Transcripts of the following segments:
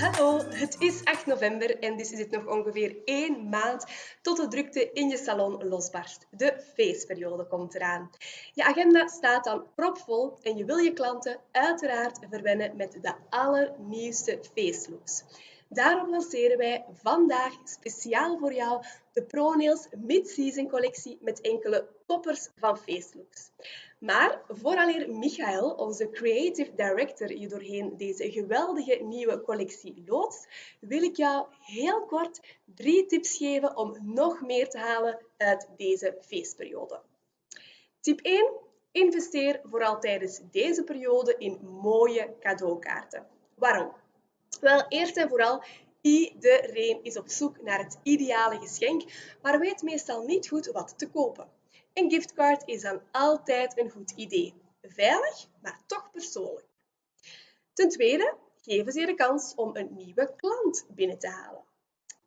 Hallo, het is 8 november en dus is het nog ongeveer één maand tot de drukte in je salon losbarst. De feestperiode komt eraan. Je agenda staat dan propvol en je wil je klanten uiteraard verwennen met de allernieuwste feestlooks. Daarom lanceren wij vandaag speciaal voor jou de ProNails Mid-Season collectie met enkele toppers van feestlooks. Maar vooraleer Michael, onze creative director, je doorheen deze geweldige nieuwe collectie loodst, wil ik jou heel kort drie tips geven om nog meer te halen uit deze feestperiode. Tip 1. Investeer vooral tijdens deze periode in mooie cadeaukaarten. Waarom? Wel, eerst en vooral, iedereen is op zoek naar het ideale geschenk, maar weet meestal niet goed wat te kopen. Een giftcard is dan altijd een goed idee. Veilig, maar toch persoonlijk. Ten tweede, geven ze je de kans om een nieuwe klant binnen te halen.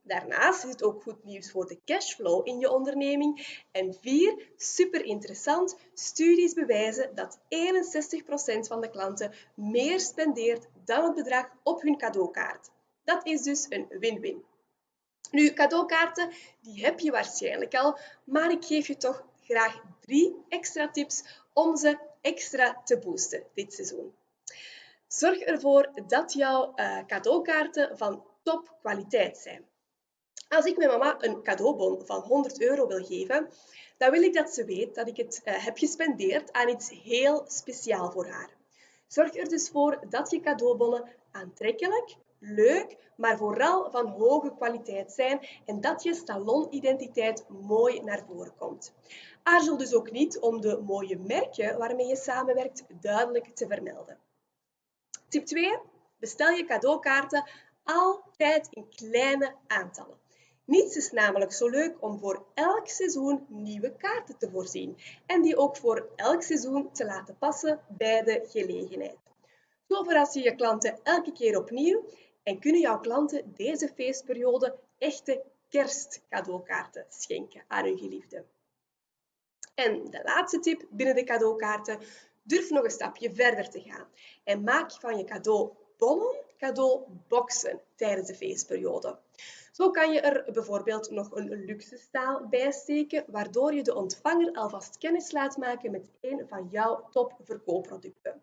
Daarnaast is het ook goed nieuws voor de cashflow in je onderneming. En vier, super interessant, studies bewijzen dat 61% van de klanten meer spendeert dan het bedrag op hun cadeaukaart. Dat is dus een win-win. Nu, cadeaukaarten die heb je waarschijnlijk al, maar ik geef je toch graag drie extra tips om ze extra te boosten dit seizoen. Zorg ervoor dat jouw uh, cadeaukaarten van topkwaliteit zijn. Als ik mijn mama een cadeaubon van 100 euro wil geven, dan wil ik dat ze weet dat ik het uh, heb gespendeerd aan iets heel speciaal voor haar. Zorg er dus voor dat je cadeaubonnen aantrekkelijk, leuk, maar vooral van hoge kwaliteit zijn en dat je salonidentiteit mooi naar voren komt. Aarzel dus ook niet om de mooie merken waarmee je samenwerkt duidelijk te vermelden. Tip 2. Bestel je cadeaukaarten altijd in kleine aantallen. Niets is namelijk zo leuk om voor elk seizoen nieuwe kaarten te voorzien en die ook voor elk seizoen te laten passen bij de gelegenheid. Zo verras je je klanten elke keer opnieuw en kunnen jouw klanten deze feestperiode echte kerstcadeaukaarten schenken aan hun geliefde. En de laatste tip binnen de cadeaukaarten, durf nog een stapje verder te gaan en maak van je cadeaubonnen cadeauboxen tijdens de feestperiode. Zo kan je er bijvoorbeeld nog een luxe staal bij steken, waardoor je de ontvanger alvast kennis laat maken met een van jouw topverkoopproducten.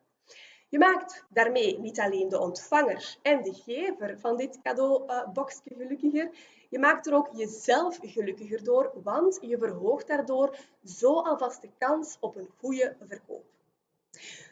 Je maakt daarmee niet alleen de ontvanger en de gever van dit cadeauboxje gelukkiger, je maakt er ook jezelf gelukkiger door, want je verhoogt daardoor zo alvast de kans op een goede verkoop.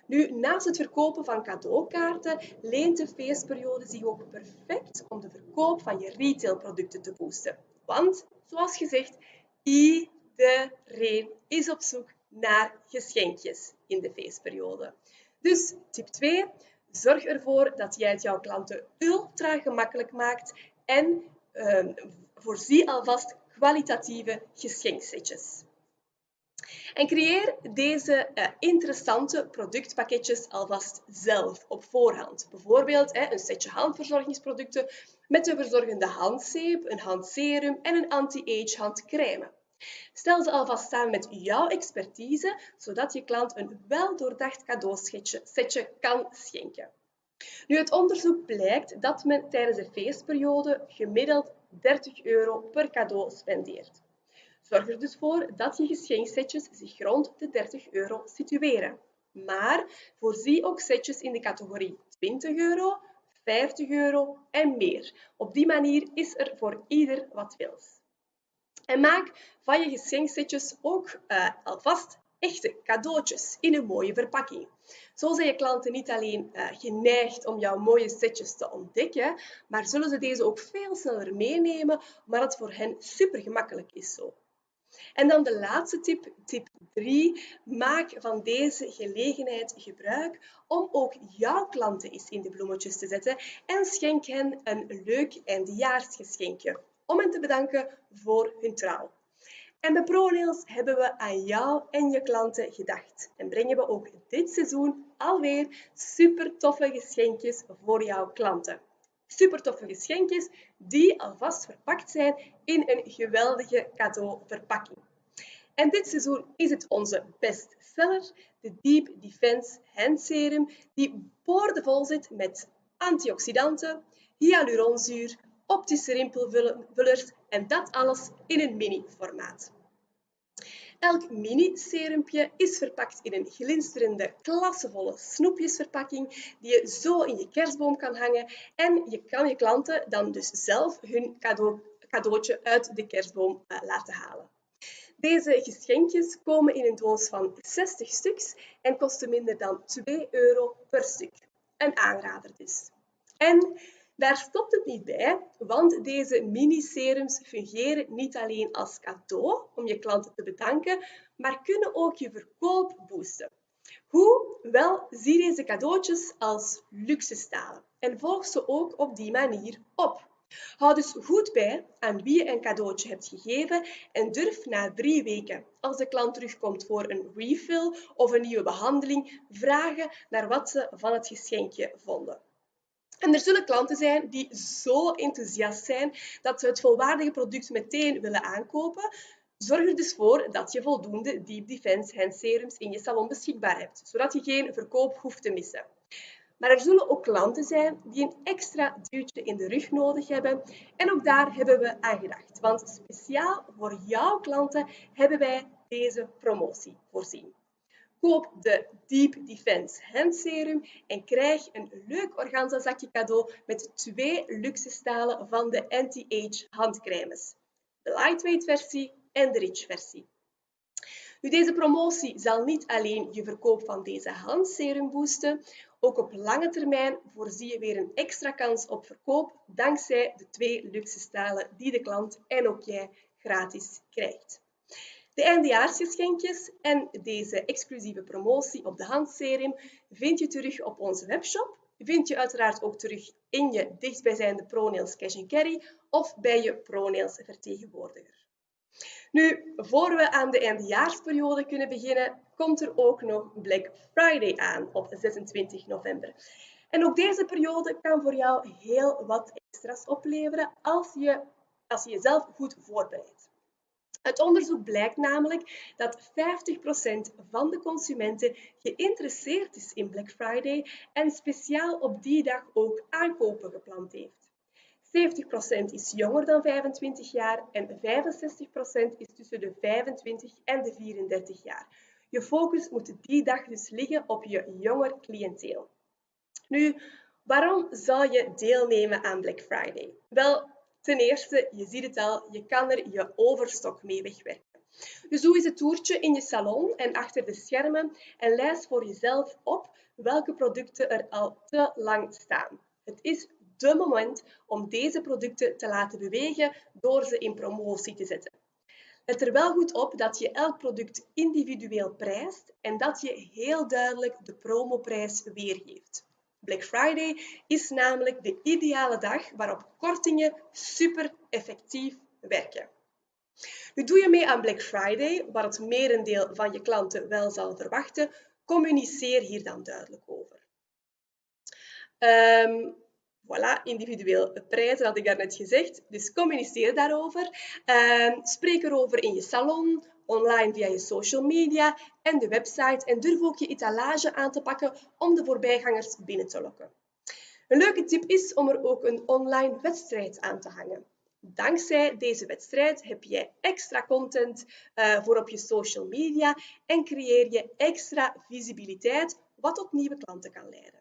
Nu, naast het verkopen van cadeaukaarten leent de feestperiode zich ook perfect om de verkoop van je retailproducten te boosten. Want, zoals gezegd, iedereen is op zoek naar geschenkjes in de feestperiode. Dus tip 2, zorg ervoor dat jij het jouw klanten ultra gemakkelijk maakt en uh, voorzie alvast kwalitatieve geschenksetjes. En creëer deze uh, interessante productpakketjes alvast zelf op voorhand. Bijvoorbeeld een setje handverzorgingsproducten met een verzorgende handzeep, een handserum en een anti-age handcrème. Stel ze alvast samen met jouw expertise, zodat je klant een weldoordacht cadeausetje kan schenken. Nu, het onderzoek blijkt dat men tijdens de feestperiode gemiddeld 30 euro per cadeau spendeert. Zorg er dus voor dat je geschenksetjes zich rond de 30 euro situeren. Maar voorzie ook setjes in de categorie 20 euro, 50 euro en meer. Op die manier is er voor ieder wat wils. En maak van je geschenksetjes ook uh, alvast echte cadeautjes in een mooie verpakking. Zo zijn je klanten niet alleen uh, geneigd om jouw mooie setjes te ontdekken, maar zullen ze deze ook veel sneller meenemen, maar het voor hen super gemakkelijk is zo. En dan de laatste tip, tip 3. Maak van deze gelegenheid gebruik om ook jouw klanten eens in de bloemetjes te zetten en schenk hen een leuk eindejaarsgeschenkje om hen te bedanken voor hun trouw. En bij ProNails hebben we aan jou en je klanten gedacht en brengen we ook dit seizoen alweer super toffe geschenkjes voor jouw klanten super toffe geschenkjes die alvast verpakt zijn in een geweldige cadeauverpakking. En dit seizoen is het onze bestseller, de Deep Defense Hand Serum, die boordevol zit met antioxidanten, hyaluronzuur, optische rimpelvullers en dat alles in een mini-formaat. Elk mini-serumpje is verpakt in een glinsterende, klassevolle snoepjesverpakking die je zo in je kerstboom kan hangen en je kan je klanten dan dus zelf hun cadeau, cadeautje uit de kerstboom uh, laten halen. Deze geschenkjes komen in een doos van 60 stuks en kosten minder dan 2 euro per stuk. Een aanrader dus. En daar stopt het niet bij, want deze mini-serums fungeren niet alleen als cadeau om je klanten te bedanken, maar kunnen ook je verkoop boosten. Hoe? Wel, zie deze cadeautjes als luxe stalen en volg ze ook op die manier op. Houd dus goed bij aan wie je een cadeautje hebt gegeven en durf na drie weken, als de klant terugkomt voor een refill of een nieuwe behandeling, vragen naar wat ze van het geschenkje vonden. En er zullen klanten zijn die zo enthousiast zijn dat ze het volwaardige product meteen willen aankopen. Zorg er dus voor dat je voldoende Deep Defense Hand Serums in je salon beschikbaar hebt, zodat je geen verkoop hoeft te missen. Maar er zullen ook klanten zijn die een extra duwtje in de rug nodig hebben. En ook daar hebben we aan gedacht. Want speciaal voor jouw klanten hebben wij deze promotie voorzien. Koop de Deep Defense Hand Serum en krijg een leuk organza zakje cadeau met twee luxe stalen van de Anti-Age handcremes. De lightweight versie en de rich versie. Nu, deze promotie zal niet alleen je verkoop van deze handserum boosten, ook op lange termijn voorzie je weer een extra kans op verkoop dankzij de twee luxe stalen die de klant en ook jij gratis krijgt. De eindejaarsgeschenkjes en deze exclusieve promotie op de handserum vind je terug op onze webshop. Vind je uiteraard ook terug in je dichtstbijzijnde ProNails Cash Carry of bij je ProNails vertegenwoordiger. Nu, voor we aan de eindejaarsperiode kunnen beginnen, komt er ook nog Black Friday aan op 26 november. En ook deze periode kan voor jou heel wat extra's opleveren als je, als je jezelf goed voorbereidt. Het onderzoek blijkt namelijk dat 50% van de consumenten geïnteresseerd is in Black Friday en speciaal op die dag ook aankopen gepland heeft. 70% is jonger dan 25 jaar en 65% is tussen de 25 en de 34 jaar. Je focus moet die dag dus liggen op je jonger cliënteel. Nu, waarom zou je deelnemen aan Black Friday? Wel, ten eerste, je ziet het al, je kan er je overstok mee wegwerken. Dus doe eens een toertje in je salon en achter de schermen en lijst voor jezelf op welke producten er al te lang staan. Het is de moment om deze producten te laten bewegen door ze in promotie te zetten. Let er wel goed op dat je elk product individueel prijst en dat je heel duidelijk de promoprijs weergeeft. Black Friday is namelijk de ideale dag waarop kortingen super effectief werken. Nu doe je mee aan Black Friday, waar het merendeel van je klanten wel zal verwachten, communiceer hier dan duidelijk over. Um, Voilà, individueel prijzen had ik daarnet gezegd. Dus communiceer daarover. Uh, spreek erover in je salon, online via je social media en de website. En durf ook je etalage aan te pakken om de voorbijgangers binnen te lokken. Een leuke tip is om er ook een online wedstrijd aan te hangen. Dankzij deze wedstrijd heb je extra content uh, voor op je social media en creëer je extra visibiliteit, wat tot nieuwe klanten kan leiden.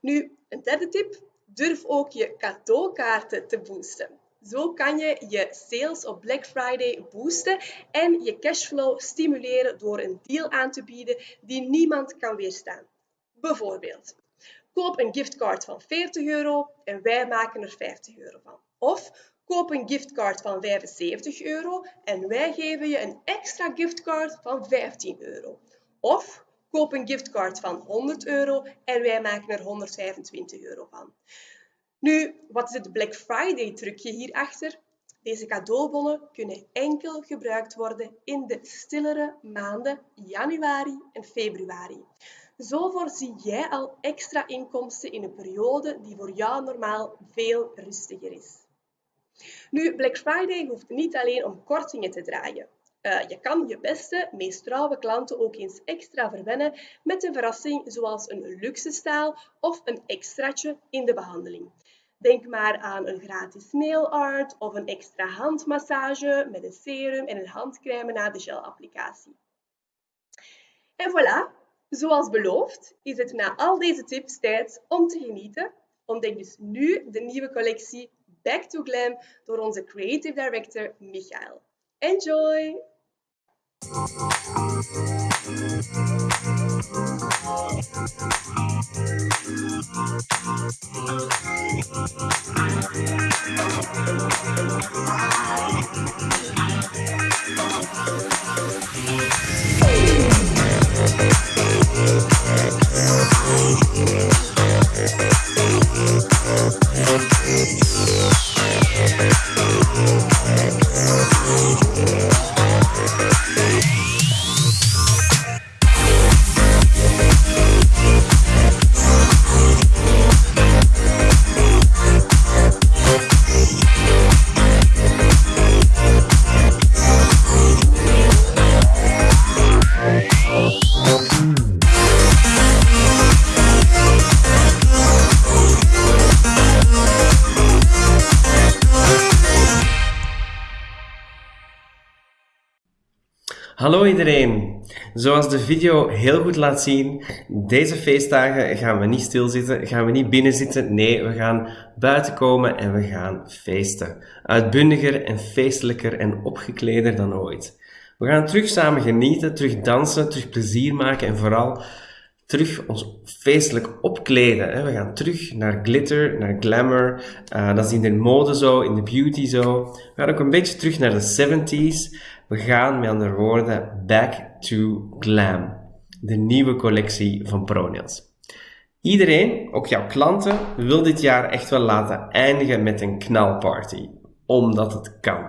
Nu, een derde tip. Durf ook je cadeaukaarten te boosten. Zo kan je je sales op Black Friday boosten en je cashflow stimuleren door een deal aan te bieden die niemand kan weerstaan. Bijvoorbeeld, koop een giftcard van 40 euro en wij maken er 50 euro van. Of koop een giftcard van 75 euro en wij geven je een extra giftcard van 15 euro. Of Koop een giftcard van 100 euro en wij maken er 125 euro van. Nu, wat is het Black Friday trucje hierachter? Deze cadeaubonnen kunnen enkel gebruikt worden in de stillere maanden januari en februari. Zo voorzie jij al extra inkomsten in een periode die voor jou normaal veel rustiger is. Nu, Black Friday hoeft niet alleen om kortingen te draaien. Uh, je kan je beste, meest trouwe klanten ook eens extra verwennen met een verrassing zoals een luxe staal of een extraatje in de behandeling. Denk maar aan een gratis nail art of een extra handmassage met een serum en een handcrème na de gelapplicatie. En voilà, zoals beloofd is het na al deze tips tijd om te genieten. Ontdek dus nu de nieuwe collectie Back to Glam door onze Creative Director Michael. Enjoy! Hallo Hey. Iedereen! Zoals de video heel goed laat zien, deze feestdagen gaan we niet stilzitten, gaan we niet binnen zitten. Nee, we gaan buiten komen en we gaan feesten. Uitbundiger en feestelijker en opgekleder dan ooit. We gaan terug samen genieten, terug dansen, terug plezier maken en vooral terug ons feestelijk opkleden. We gaan terug naar glitter, naar glamour. Uh, dat is in de mode zo, in de beauty zo. We gaan ook een beetje terug naar de 70s. We gaan met andere woorden back to glam. De nieuwe collectie van Pronails. Iedereen, ook jouw klanten, wil dit jaar echt wel laten eindigen met een knalparty. Omdat het kan.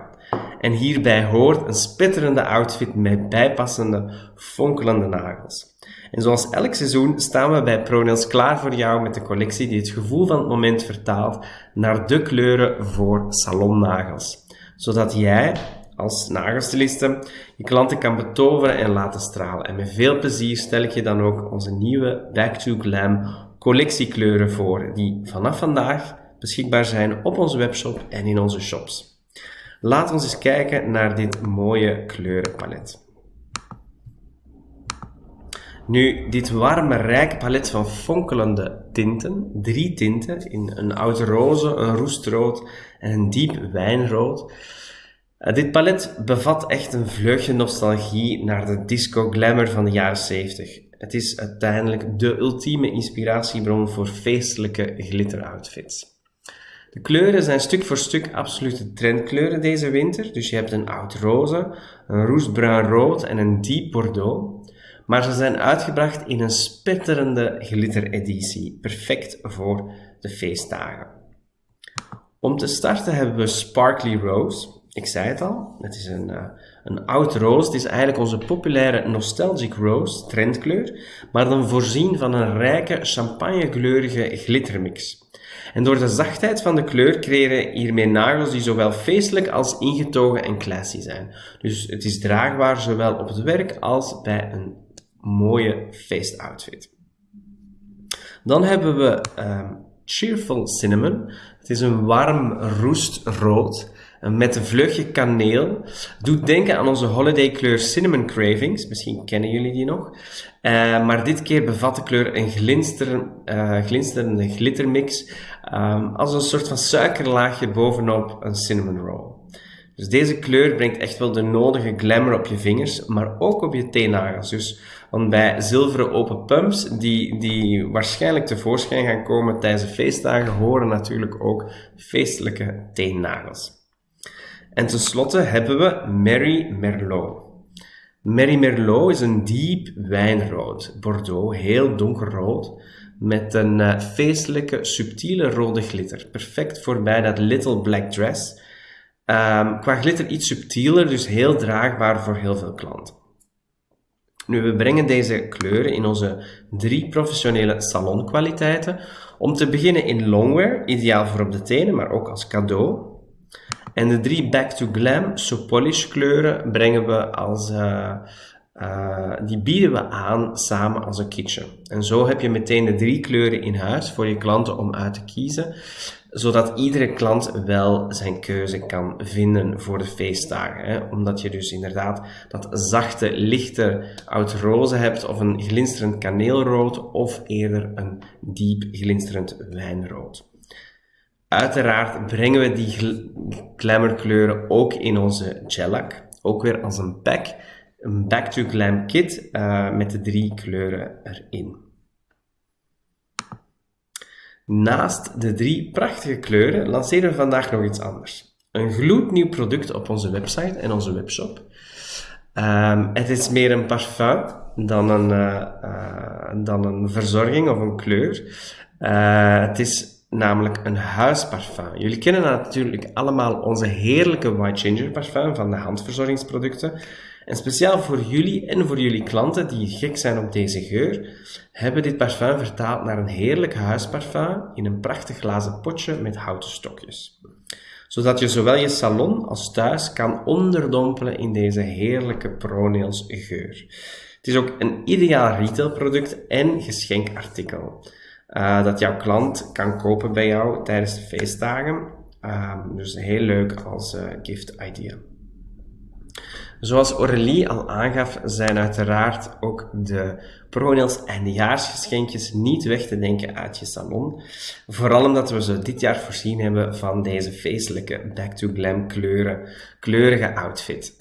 En hierbij hoort een spetterende outfit met bijpassende, fonkelende nagels. En zoals elk seizoen staan we bij ProNails klaar voor jou met de collectie die het gevoel van het moment vertaalt naar de kleuren voor salonnagels. Zodat jij als nagelstiliste je klanten kan betoveren en laten stralen. En met veel plezier stel ik je dan ook onze nieuwe Back to Glam collectiekleuren voor, die vanaf vandaag beschikbaar zijn op onze webshop en in onze shops. Laat ons eens kijken naar dit mooie kleurenpalet. Nu, dit warme, rijke palet van fonkelende tinten, drie tinten, in een oud roze, een roestrood en een diep wijnrood. Uh, dit palet bevat echt een vleugje nostalgie naar de disco glamour van de jaren 70. Het is uiteindelijk de ultieme inspiratiebron voor feestelijke glitteroutfits. De kleuren zijn stuk voor stuk absolute trendkleuren deze winter. Dus je hebt een oud roze, een roestbruin rood en een diep bordeaux maar ze zijn uitgebracht in een spetterende glittereditie, perfect voor de feestdagen. Om te starten hebben we Sparkly Rose. Ik zei het al, het is een, uh, een oud roos. Het is eigenlijk onze populaire Nostalgic Rose, trendkleur, maar dan voorzien van een rijke champagnekleurige glittermix. En door de zachtheid van de kleur creëren hiermee nagels die zowel feestelijk als ingetogen en classy zijn. Dus het is draagbaar zowel op het werk als bij een mooie feestoutfit. Dan hebben we um, Cheerful Cinnamon. Het is een warm roestrood eh, met een vleugje kaneel. Doet denken aan onze holiday kleur Cinnamon Cravings. Misschien kennen jullie die nog. Uh, maar dit keer bevat de kleur een glinster, uh, glinsterende glittermix. Um, als een soort van suikerlaagje bovenop een cinnamon roll. Dus deze kleur brengt echt wel de nodige glamour op je vingers, maar ook op je teennagels. Dus, want bij zilveren open pumps, die, die waarschijnlijk tevoorschijn gaan komen tijdens de feestdagen, horen natuurlijk ook feestelijke teennagels. En tenslotte hebben we Mary Merlot. Mary Merlot is een diep wijnrood, Bordeaux, heel donkerrood, met een uh, feestelijke, subtiele rode glitter. Perfect voor bij dat little black dress Um, qua glitter iets subtieler, dus heel draagbaar voor heel veel klanten. Nu, we brengen deze kleuren in onze drie professionele salonkwaliteiten. Om te beginnen in longwear, ideaal voor op de tenen, maar ook als cadeau. En de drie Back to Glam So Polish kleuren brengen we als, uh, uh, die bieden we aan samen als een kitchen. En zo heb je meteen de drie kleuren in huis voor je klanten om uit te kiezen zodat iedere klant wel zijn keuze kan vinden voor de feestdagen. Hè? Omdat je dus inderdaad dat zachte, lichte oud roze hebt, of een glinsterend kaneelrood, of eerder een diep glinsterend wijnrood. Uiteraard brengen we die glamourkleuren ook in onze gelac, ook weer als een pack, een Back to Glam kit uh, met de drie kleuren erin. Naast de drie prachtige kleuren lanceren we vandaag nog iets anders. Een gloednieuw product op onze website en onze webshop. Um, het is meer een parfum dan een, uh, uh, dan een verzorging of een kleur. Het is namelijk een huisparfum. Jullie kennen natuurlijk allemaal onze heerlijke White Ginger parfum van de handverzorgingsproducten. En speciaal voor jullie en voor jullie klanten die gek zijn op deze geur, hebben dit parfum vertaald naar een heerlijk huisparfum in een prachtig glazen potje met houten stokjes. Zodat je zowel je salon als thuis kan onderdompelen in deze heerlijke Pronails geur. Het is ook een ideaal retailproduct en geschenkartikel. Uh, dat jouw klant kan kopen bij jou tijdens de feestdagen. Uh, dus heel leuk als uh, gift idea. Zoals Aurélie al aangaf, zijn uiteraard ook de Pronails eindejaarsgeschenkjes niet weg te denken uit je salon. Vooral omdat we ze dit jaar voorzien hebben van deze feestelijke Back to Glam kleuren, kleurige outfit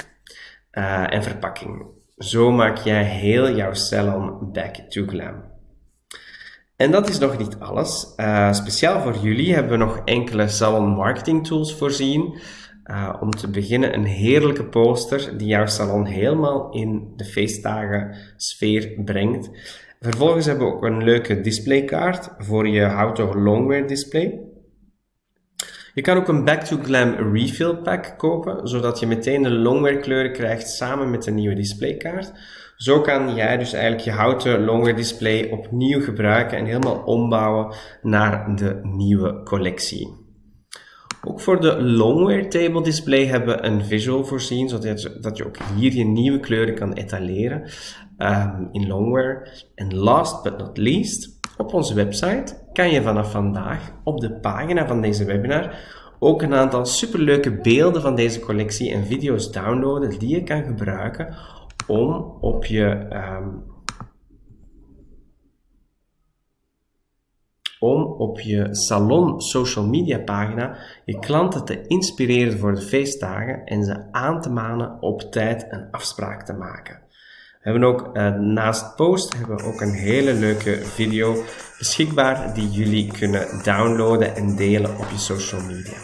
uh, en verpakking. Zo maak jij heel jouw salon Back to Glam. En dat is nog niet alles. Uh, speciaal voor jullie hebben we nog enkele salon marketing tools voorzien. Uh, om te beginnen een heerlijke poster die jouw salon helemaal in de feestdagen sfeer brengt. Vervolgens hebben we ook een leuke displaykaart voor je houten longwear display. Je kan ook een Back to Glam refill pack kopen, zodat je meteen de longwear kleuren krijgt samen met de nieuwe displaykaart. Zo kan jij dus eigenlijk je houten longwear display opnieuw gebruiken en helemaal ombouwen naar de nieuwe collectie. Ook voor de Longwear Table Display hebben we een visual voorzien, zodat je, ook hier je nieuwe kleuren kan etaleren um, in Longwear. En last but not least, op onze website kan je vanaf vandaag op de pagina van deze webinar ook een aantal superleuke beelden van deze collectie en video's downloaden die je kan gebruiken om op je um, om op je salon social media pagina je klanten te inspireren voor de feestdagen en ze aan te manen op tijd een afspraak te maken. We hebben ook uh, naast post hebben we ook een hele leuke video beschikbaar die jullie kunnen downloaden en delen op je social media.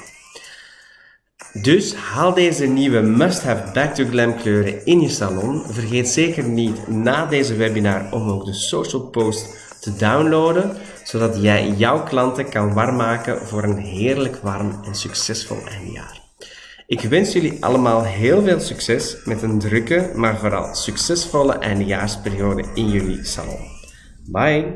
Dus haal deze nieuwe must-have Back to Glam kleuren in je salon. Vergeet zeker niet na deze webinar om ook de social post te downloaden, zodat jij jouw klanten kan warm maken voor een heerlijk warm en succesvol eindjaar. Ik wens jullie allemaal heel veel succes met een drukke, maar vooral succesvolle eindejaarsperiode in jullie salon. Bye!